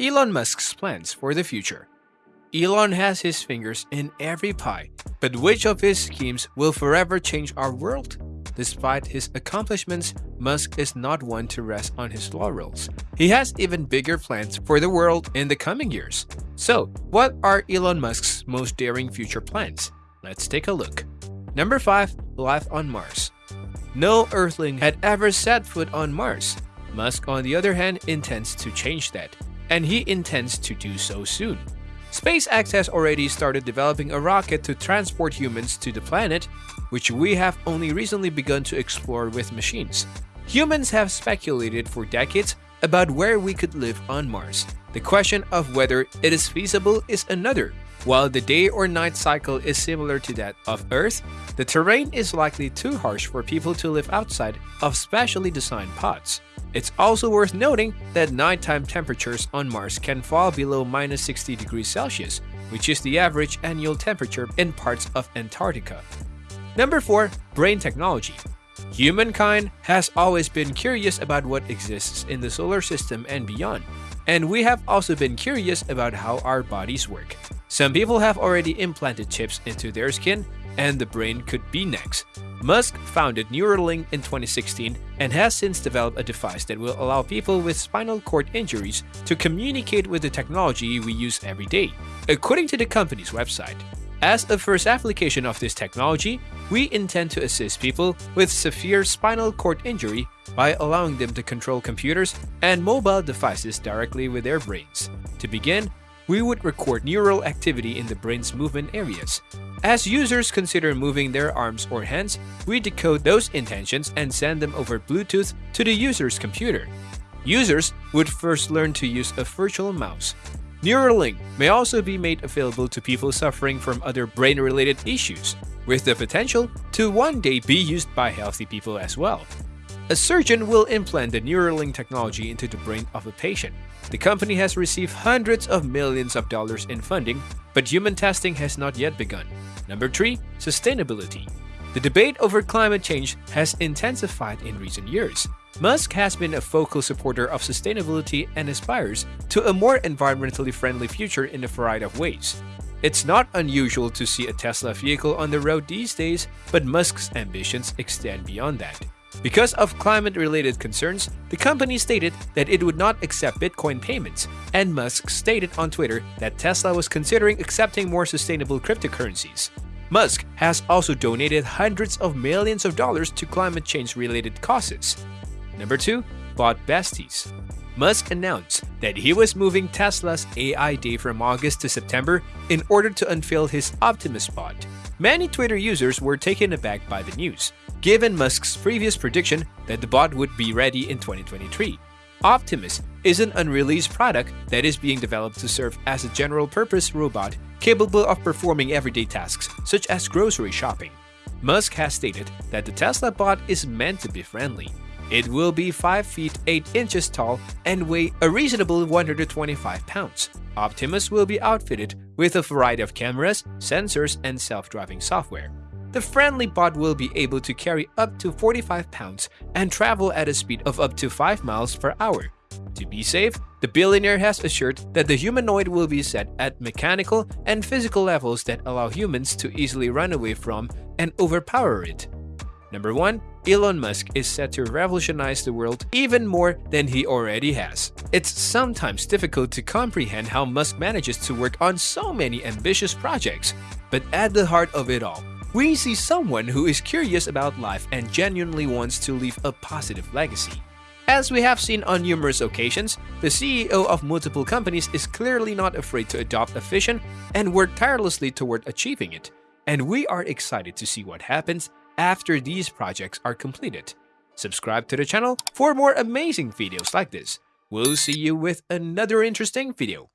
Elon Musk's plans for the future. Elon has his fingers in every pie, but which of his schemes will forever change our world? Despite his accomplishments, Musk is not one to rest on his laurels. He has even bigger plans for the world in the coming years. So, what are Elon Musk's most daring future plans? Let's take a look. Number 5. Life on Mars No Earthling had ever set foot on Mars. Musk, on the other hand, intends to change that, and he intends to do so soon. SpaceX has already started developing a rocket to transport humans to the planet, which we have only recently begun to explore with machines. Humans have speculated for decades about where we could live on Mars. The question of whether it is feasible is another. While the day or night cycle is similar to that of Earth, the terrain is likely too harsh for people to live outside of specially designed pods. It's also worth noting that nighttime temperatures on Mars can fall below minus 60 degrees Celsius, which is the average annual temperature in parts of Antarctica. Number 4. Brain Technology Humankind has always been curious about what exists in the solar system and beyond, and we have also been curious about how our bodies work. Some people have already implanted chips into their skin, and the brain could be next. Musk founded Neuralink in 2016 and has since developed a device that will allow people with spinal cord injuries to communicate with the technology we use every day. According to the company's website, as a first application of this technology, we intend to assist people with severe spinal cord injury by allowing them to control computers and mobile devices directly with their brains. To begin, we would record neural activity in the brain's movement areas. As users consider moving their arms or hands, we decode those intentions and send them over Bluetooth to the user's computer. Users would first learn to use a virtual mouse. Neuralink may also be made available to people suffering from other brain-related issues, with the potential to one day be used by healthy people as well. A surgeon will implant the Neuralink technology into the brain of a patient. The company has received hundreds of millions of dollars in funding, but human testing has not yet begun. Number 3. Sustainability The debate over climate change has intensified in recent years. Musk has been a vocal supporter of sustainability and aspires to a more environmentally friendly future in a variety of ways. It's not unusual to see a Tesla vehicle on the road these days, but Musk's ambitions extend beyond that. Because of climate-related concerns, the company stated that it would not accept Bitcoin payments, and Musk stated on Twitter that Tesla was considering accepting more sustainable cryptocurrencies. Musk has also donated hundreds of millions of dollars to climate change-related causes. Number 2. Bot Besties Musk announced that he was moving Tesla's AI Day from August to September in order to unveil his Optimus bot. Many Twitter users were taken aback by the news, given Musk's previous prediction that the bot would be ready in 2023. Optimus is an unreleased product that is being developed to serve as a general-purpose robot capable of performing everyday tasks such as grocery shopping. Musk has stated that the Tesla bot is meant to be friendly. It will be 5 feet 8 inches tall and weigh a reasonable 125 pounds. Optimus will be outfitted with a variety of cameras, sensors, and self-driving software. The friendly bot will be able to carry up to 45 pounds and travel at a speed of up to 5 miles per hour. To be safe, the billionaire has assured that the humanoid will be set at mechanical and physical levels that allow humans to easily run away from and overpower it. Number 1. Elon Musk is set to revolutionize the world even more than he already has. It's sometimes difficult to comprehend how Musk manages to work on so many ambitious projects, but at the heart of it all, we see someone who is curious about life and genuinely wants to leave a positive legacy. As we have seen on numerous occasions, the CEO of multiple companies is clearly not afraid to adopt a vision and work tirelessly toward achieving it. And we are excited to see what happens after these projects are completed. Subscribe to the channel for more amazing videos like this. We'll see you with another interesting video.